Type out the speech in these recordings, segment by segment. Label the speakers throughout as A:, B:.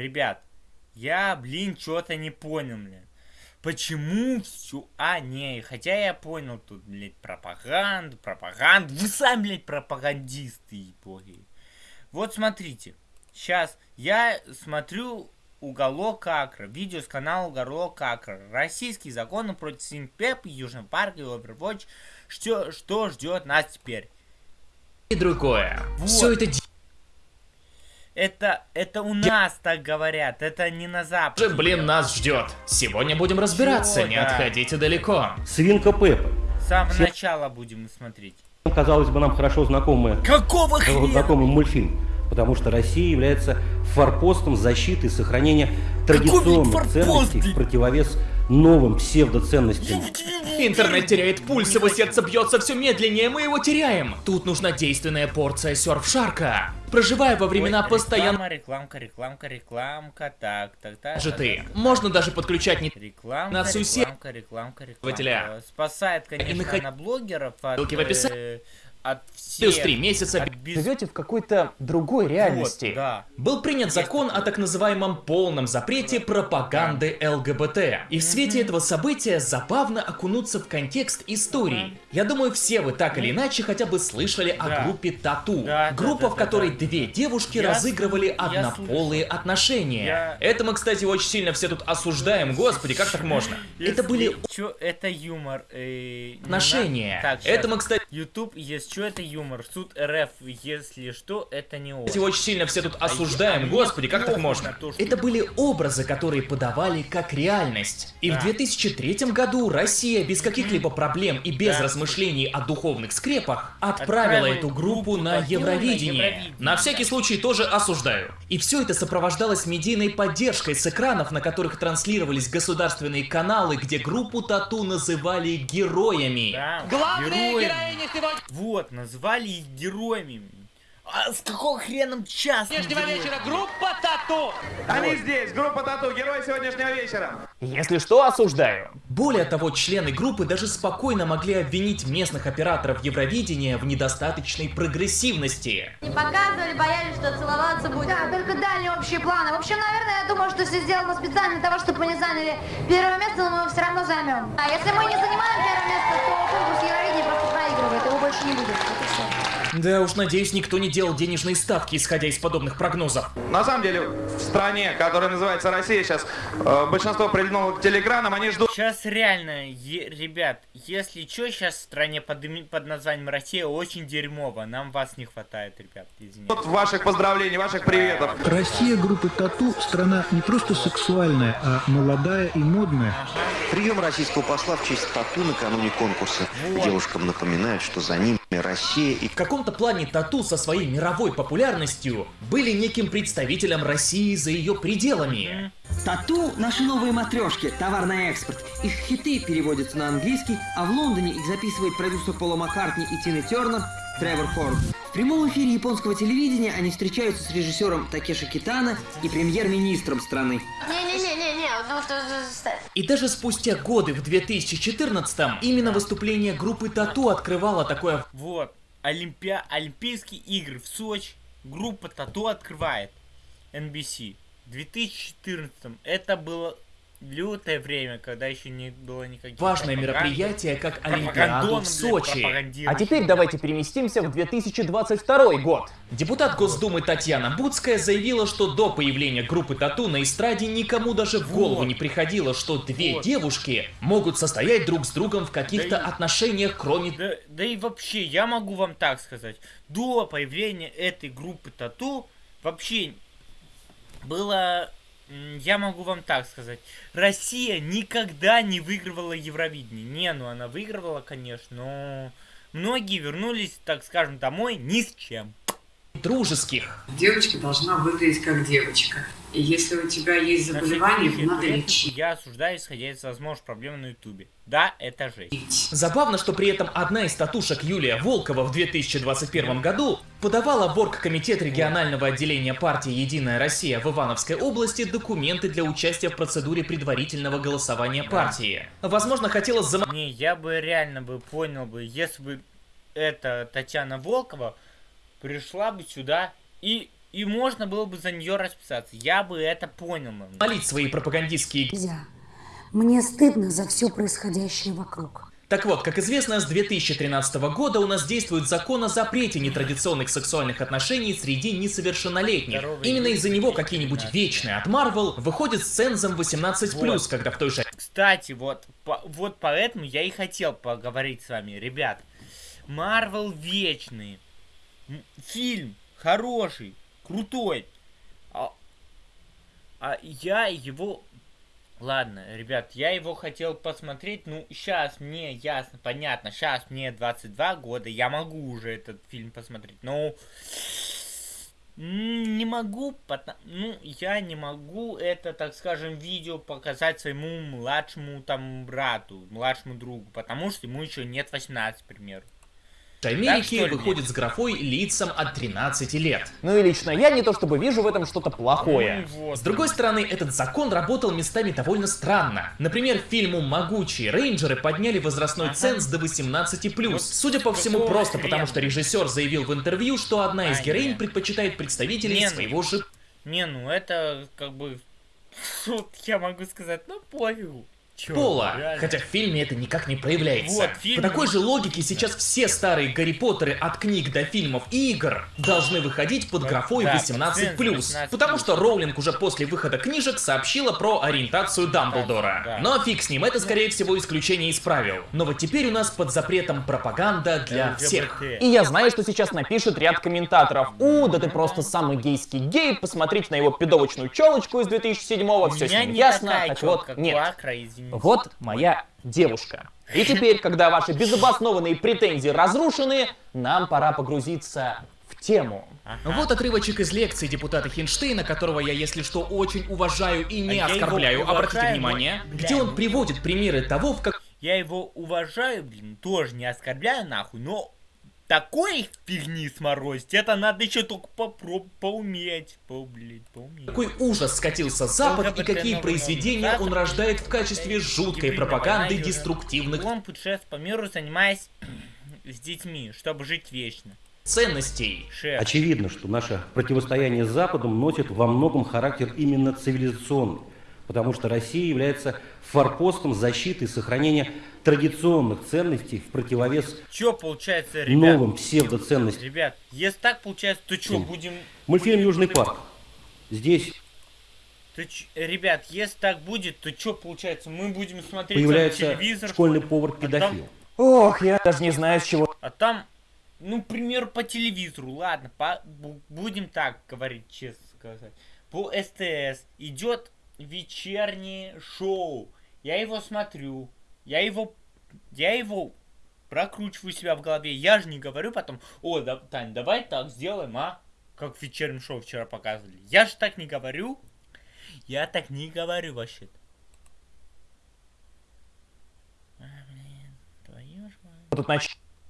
A: ребят, я, блин, что-то не понял, блин. Почему все... А, не, хотя я понял тут, блядь, пропаганду, пропаганду. Вы сами, блядь, пропагандисты, боги. Вот смотрите. Сейчас я смотрю Уголок Акра. Видео с канала Уголок Акра. Российские законы против Синпеп, Южный парк и Overwatch. Что, что ждет нас теперь?
B: И другое.
A: Вот.
B: Все это
A: Это, это у нас так говорят, это не на Западе.
B: же, блин, нас ждет. Сегодня будем разбираться,
A: Чего,
B: не
A: да.
B: отходите далеко.
C: Свинка Пеппа.
A: С самого
C: Все-
A: начала будем смотреть.
C: Казалось бы, нам хорошо знакомая
A: Какого хрена?
C: знакомый мультфильм. Потому что Россия является форпостом защиты и сохранения традиционных ценностей в противовес новым псевдоценностям.
B: Интернет теряет пульс, его сердце бьется все медленнее, мы его теряем. Тут нужна действенная порция серф-шарка. Проживая во времена постоянно
A: Рекламка, рекламка, рекламка, рекламка, так, так, так.
B: же ты. Можно даже подключать не
A: Рекламка,
B: Нас усе-
A: рекламка, рекламка,
B: Пользователя.
A: рекламка. Спасает, конечно, она блогеров от,
B: Ссылки в описании.
A: От
B: плюс
A: всех.
B: три месяца.
A: без-
B: Живете в какой-то другой реальности.
A: Вот, да.
B: Был принят закон о так называемом полном запрете пропаганды ЛГБТ. И в свете этого события забавно окунуться в контекст истории. Я думаю, все вы так или иначе хотя бы слышали
A: Да.
B: о группе Тату.
A: Да,
B: Группа,
A: да,
B: в которой
A: да.
B: две девушки
A: Я
B: разыгрывали
A: я
B: однополые отношения.
A: Я-
B: Это мы, кстати, очень сильно все тут осуждаем. Господи, как так можно? Это были
A: Чё, это юмор. э,
B: отношения.
A: Так,
B: Это мы, кстати,
A: YouTube, есть что это юмор. Суд РФ, если что, это не он.
B: очень сильно все тут
A: А
B: осуждаем. Господи, как так можно? Это были образы, которые подавали как реальность. И в
A: Да.
B: 2003 году Россия без каких-либо проблем и без
A: Да.
B: размышлений о духовных скрепах отправила
A: Отправила
B: эту группу на Евровидение. На всякий случай тоже осуждаю. И все это сопровождалось медийной поддержкой с экранов, на которых транслировались государственные каналы, где группу Тату называли героями.
A: Да,
D: Главные героини сегодня
A: Вот, назвали их героями. А с какого хрена час?
D: сегодняшнего вечера группа Тату.
E: Они здесь, группа Тату, герой сегодняшнего вечера.
B: Если что, осуждаю. Более того, члены группы даже спокойно могли обвинить местных операторов Евровидения в недостаточной прогрессивности.
F: Не показывали, боялись, что целоваться будет.
G: Да, только дали общие планы. В общем, наверное, я думаю, что все сделано специально для того, чтобы мы не заняли первое место, но мы его все равно займем. А если мы не занимаем первое место, то конкурс Евровидения больше не будет. Вот и всё.
B: Да уж, надеюсь, никто не делал денежные ставки, исходя из подобных прогнозов.
E: На самом деле, в стране, которая называется Россия, сейчас э, большинство прильнуло к телеграммам, они ждут
A: Сейчас реально, ребят, если что, сейчас в стране под, под названием Россия очень дерьмово. Нам вас не хватает, ребят, извините.
E: ваших поздравлений, ваших приветов.
H: Россия группы Тату – страна не просто сексуальная, а молодая и модная.
I: Прием российского посла в честь тату накануне конкурса. Девушкам напоминают, что за ними Россия и
B: В каком-то плане Тату со своей мировой популярностью были неким представителем России за ее пределами.
J: Тату – наши новые матрешки, товар на экспорт. Их хиты переводятся на английский, а в Лондоне их записывает продюсер Пола Маккартни и Тины Тернер Тревор Хорн. В прямом эфире японского телевидения они встречаются с режиссером Такеши Китана и премьер-министром страны.
F: Не-не-не-не-не, ну.
B: И даже спустя годы в 2014-м именно выступление группы Тату открывало такое
A: Вот, Олимпиа... Олимпийские игры в Сочи, группа Тату открывает. NBC. В 2014 это было лютое время, когда еще не было никаких
B: важное мероприятие, как Олимпиаду в Сочи. А теперь давайте переместимся в 2022 год. Депутат Госдумы Татьяна Буцкая заявила, что до появления группы Тату на эстраде никому даже в голову не приходило, что две
A: Вот.
B: девушки могут состоять друг с другом в каких-то
A: Да
B: отношениях, кроме
A: Да, да и вообще, я могу вам так сказать, до появления этой группы Тату вообще было, я могу вам так сказать, Россия никогда не выигрывала Евровидение. Не, ну она выигрывала, конечно, но многие вернулись, так скажем, домой ни с чем.
B: Дружеских.
K: Девочка должна выглядеть как девочка. И если у тебя есть заболевание, его надо лечить.
A: Я осуждаю, исходя из возможных проблем на ютубе. Да, это жесть.
B: Забавно, что при этом одна из татушек Юлия Волкова в 2021 году подавала в Оргкомитет регионального отделения партии «Единая Россия» в Ивановской области документы для участия в процедуре предварительного голосования партии. Возможно, хотела зам...
A: Не, я бы реально бы понял бы, если бы эта Татьяна Волкова пришла бы сюда и и можно было бы за нее расписаться. Я бы это понял.
B: Молить свои пропагандистские...
L: Нельзя. Мне стыдно за все происходящее вокруг.
B: Так вот, как известно, с 2013 года у нас действует закон о запрете нетрадиционных сексуальных отношений среди несовершеннолетних. Именно из-за него какие-нибудь вечные от Марвел выходят с цензом 18+,
A: Вот.
B: когда в той же
A: Кстати, вот, по- вот поэтому я и хотел поговорить с вами, ребят. Марвел Вечный. Фильм хороший, крутой. А, а я его... Ладно, ребят, я его хотел посмотреть, ну, сейчас мне ясно, понятно, сейчас мне 22 года, я могу уже этот фильм посмотреть, но... Не могу, потому... ну, я не могу это, так скажем, видео показать своему младшему там брату, младшему другу, потому что ему еще нет 18, к примеру. Ли,
B: выходит с графой лицам от 13 лет.
M: Ну и лично я не то чтобы вижу в этом что-то плохое.
B: С другой стороны, этот закон работал местами довольно странно. Например, фильму «Могучие рейнджеры» подняли возрастной ценз до 18+.
A: Вот
B: Судя по всему, просто потому, что режиссер заявил в интервью, что одна из героинь предпочитает представителей
A: ну,
B: своего же
A: Не, ну это как бы... Вот я могу сказать, ну пофигу. Чё,
B: пола.
A: реально.
B: Хотя в фильме это никак не проявляется.
A: Вот, в фильме-
B: По такой же логике сейчас все старые Гарри Поттеры от книг до фильмов и игр должны выходить под графой
A: Да,
B: 18+.
A: 18+.
B: Потому что Роулинг уже после выхода книжек сообщила про ориентацию Дамблдора.
A: да.
B: Но фиг с ним, это скорее всего исключение из правил. Но вот теперь у нас под запретом пропаганда для всех.
M: И я знаю, что сейчас напишет ряд комментаторов. У, да ты просто самый гейский гей, посмотрите на его пидовочную челочку из 2007-го,
A: У
M: все с
A: меня
M: ним
A: не
M: ясно. Так вот, нет.
A: извините.
M: Вот моя девушка. И теперь, когда ваши безобоснованные претензии разрушены, нам пора погрузиться в тему.
B: Вот отрывочек из лекции депутата Хинштейна, которого я, если что, очень уважаю и не
A: А
B: оскорбляю. Обратите внимание, где он приводит примеры того, в как
A: Я его уважаю, блин, тоже не оскорбляю нахуй, но такой фигни сморозить, это надо еще только попробовать, поуметь, по, блядь, поуметь.
B: какой ужас скатился Запад и какие произведения он рождает в качестве жуткой пропаганды деструктивных
A: Он путешествует по миру, занимаясь с детьми, чтобы жить вечно.
B: ценностей.
A: Шеф.
C: Очевидно, что наше противостояние с Западом носит во многом характер именно цивилизационный, потому что Россия является форпостом защиты и сохранения традиционных ценностей в противовес
A: Чё получается, ребят?
C: новым псевдоценностям.
A: Ребят, если так получается, то
C: Чем?
A: будем...
C: Мультфильм «Южный парк». Здесь
A: То ч- Ребят, если так будет, то что получается? Мы будем смотреть
C: появляется
A: телевизор,
C: школьный
A: что ли?
C: повар-педофил.
M: Ох, я даже не знаю, с чего
A: А там, ну, к примеру, по телевизору, ладно, по, бу- будем так говорить, честно сказать. По СТС идет вечернее шоу. Я его смотрю. Я его, я его прокручиваю себя в голове. Я же не говорю потом, о, да, Тань, давай так сделаем, а? Как в вечернем шоу вчера показывали. Я же так не говорю. Я так не говорю вообще-то. А, блин, твою ж мать.
M: тут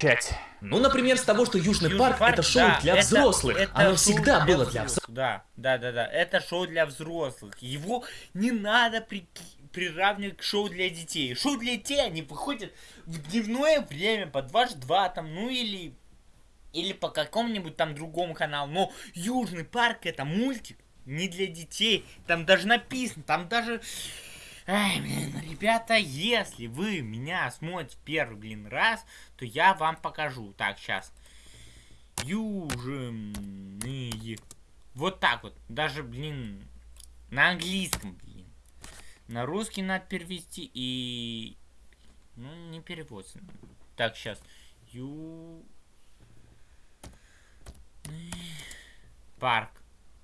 M: начать.
B: Ну, например, с того, что Южный,
A: Южный
B: парк, это шоу
A: да,
B: для
A: это-
B: взрослых.
A: это
B: Оно всегда
A: для
B: было для
A: взрослых,
B: взрослых.
A: Да, да, да, да. Это шоу для взрослых. Его не надо при- приравнивать к шоу для детей. Шоу для детей, они выходят в дневное время по 22 там, ну или или по какому-нибудь там другому каналу. Но Южный парк это мультик не для детей. Там даже написано, там даже... Ай, блин, ребята, если вы меня смотрите первый, блин, раз, то я вам покажу. Так, сейчас. Южные. Вот так вот. Даже, блин, на английском, блин. На русский надо перевести и... Ну, не переводится. Так, сейчас. Ю... Парк.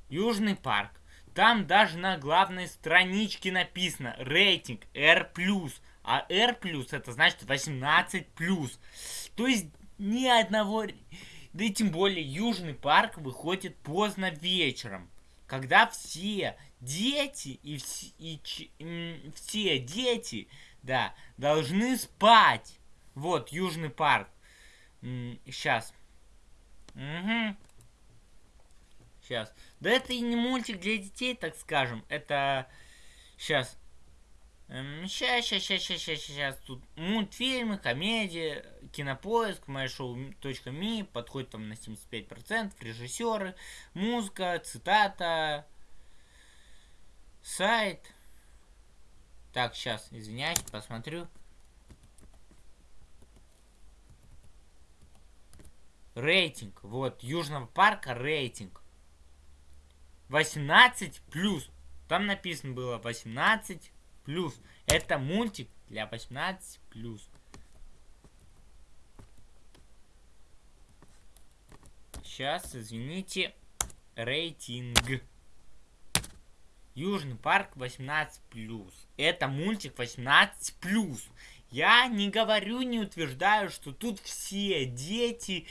A: Южный парк. Там даже на главной страничке написано рейтинг R+. А R+, это значит 18+. То есть ни одного... Да и тем более Южный парк выходит поздно вечером. Когда все дети и, вс- и ч- все дети, да, должны спать. Вот, Южный парк. Сейчас. Угу. Сейчас. Да это и не мультик для детей, так скажем. Это... Сейчас. Сейчас, сейчас, сейчас, сейчас, сейчас, сейчас. Тут мультфильмы, комедия, кинопоиск, myShow.me, подходит там на 75%, режиссеры, музыка, цитата, сайт. Так, сейчас, извиняюсь, посмотрю. Рейтинг. Вот, Южного парка рейтинг. 18 плюс. Там написано было 18 плюс. Это мультик для 18 плюс. Сейчас, извините. Рейтинг. Южный парк 18 плюс. Это мультик 18 плюс. Я не говорю, не утверждаю, что тут все дети,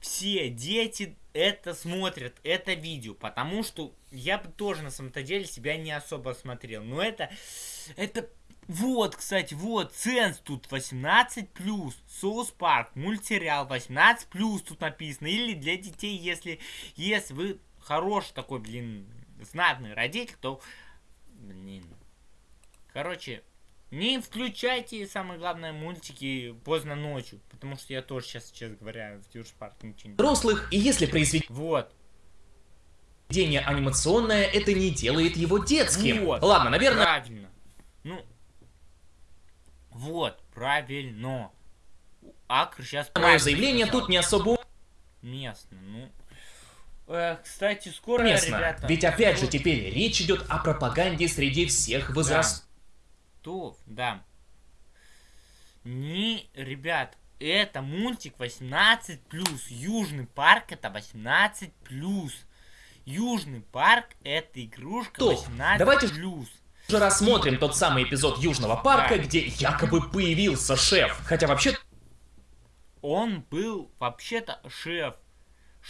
A: все дети это смотрят, это видео, потому что я бы тоже на самом-то деле себя не особо смотрел. Но это, это, вот, кстати, вот, ценз тут 18+, Соус Парк, мультсериал 18+, тут написано. Или для детей, если, если вы хороший такой, блин, знатный родитель, то, блин, короче, не включайте, самое главное, мультики поздно ночью. Потому что я тоже сейчас, честно говоря, в Юж Парк ничего не...
B: Взрослых, и если произведение...
A: Вот.
B: анимационное, это не делает его детским.
A: Вот.
B: Ладно, наверное...
A: Правильно. Ну... Вот, правильно. Акр сейчас...
B: Мое заявление тут не особо...
A: Местно, ну... Кстати, скоро,
B: Местно.
A: ребята...
B: Ведь опять же теперь речь идет о пропаганде среди всех возрастов.
A: Да то, да. Не, ребят, это мультик 18 плюс. Южный парк это 18 плюс. Южный парк это игрушка 18
B: Давайте
A: плюс.
B: Уже рассмотрим тот самый эпизод Южного парка,
A: Да.
B: где якобы появился шеф. Хотя вообще
A: Он был вообще-то шеф.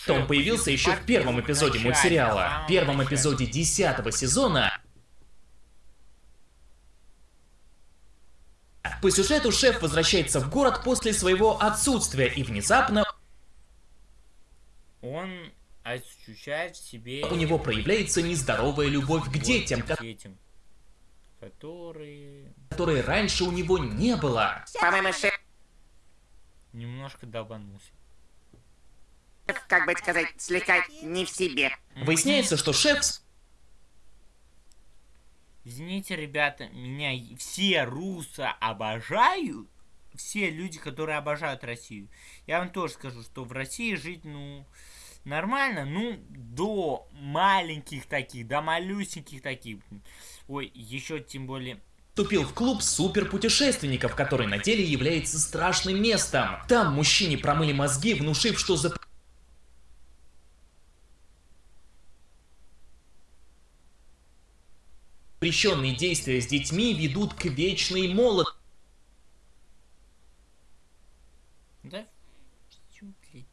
B: то он появился еще в первом эпизоде мультсериала. В первом эпизоде десятого сезона По сюжету шеф возвращается в город после своего отсутствия и внезапно
A: Он ощущает в себе...
B: у него проявляется нездоровая любовь к детям, ко-
A: детям. Которые...
B: которой раньше у него не было.
N: По-моему, шеф,
A: Немножко долбанулся.
N: как бы сказать, слегка не в себе.
B: Выясняется, что шеф
A: Извините, ребята, меня все русы обожают. Все люди, которые обожают Россию. Я вам тоже скажу, что в России жить, ну, нормально, ну, до маленьких таких, до малюсеньких таких. Ой, еще тем более...
B: вступил в клуб суперпутешественников, который на деле является страшным местом. Там мужчине промыли мозги, внушив, что за запрещенные действия с детьми ведут к вечной молодости.
A: Да? Чё, блядь?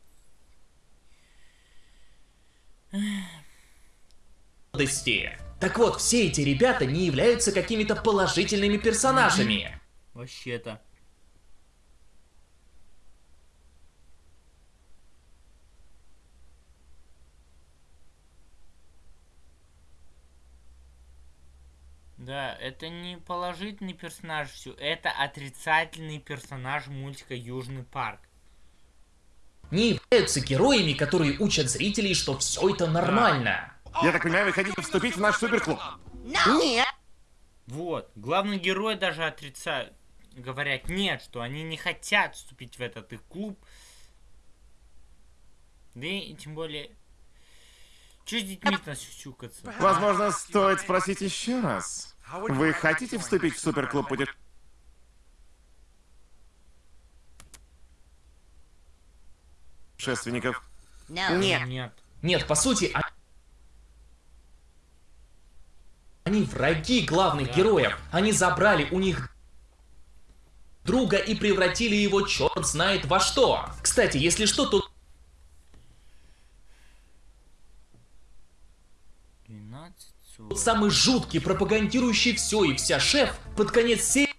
B: Так вот, все эти ребята не являются какими-то положительными персонажами.
A: Вообще-то. Да, это не положительный персонаж все, это отрицательный персонаж мультика Южный парк.
B: Не являются героями, которые учат зрителей, что все это нормально.
O: Я так понимаю, вы хотите вступить в наш суперклуб?
N: Нет.
A: Вот, главный герой даже отрицает, говорят нет, что они не хотят вступить в этот их клуб. Да и тем более, че с детьми нас сюсюкаться?
O: Возможно, стоит спросить еще раз. Вы хотите вступить в суперклуб путешественников?
N: Нет.
A: Нет.
B: Нет, по сути, а- они враги главных героев. Они забрали у них друга и превратили его черт знает во что. Кстати, если что, то
A: 12,
B: тот самый жуткий, пропагандирующий все и вся шеф под конец серии